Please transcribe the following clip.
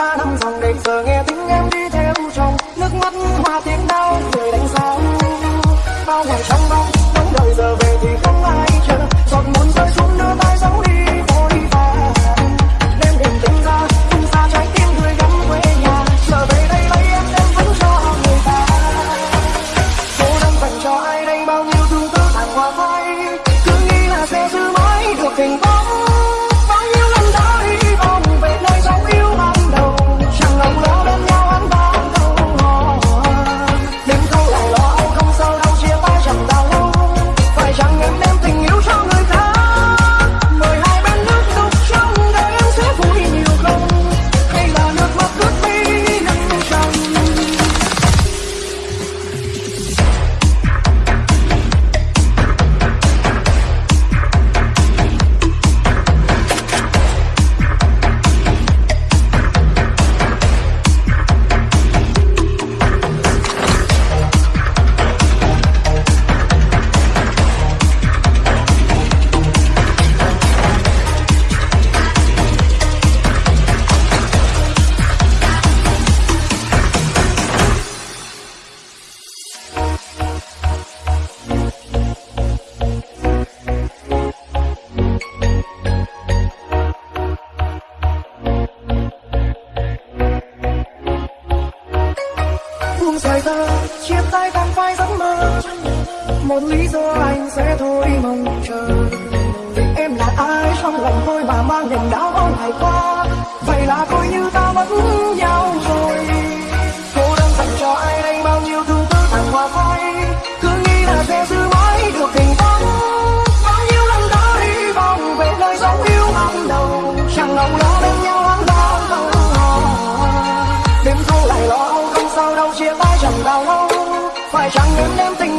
ba năm dòng để giờ nghe tiếng em đi theo chồng. Nước mắt hoa tiếng đau người đánh sao bao ngày trong bóng bóng đời giờ về thì không ai chờ. Giọt muốn rơi xuống một lý do anh sẽ thôi mong chờ. Vì em là ai? Trong lòng tôi mà mang niềm đau bao ngày qua. Vậy là coi như ta mất nhau rồi. Cô đang dành cho ai? Đây bao nhiêu thương tư thăng hoa phai cứ nghĩ là sẽ giữ mãi được tình bóng bao nhiêu lần đã hy vọng về nơi dấu yêu ban đầu. Chẳng lòng lo bên nhau hoang bao câu đêm thâu lại lo âu, không sao đâu, chia tay chẳng đau lâu. Phải chẳng em đem tình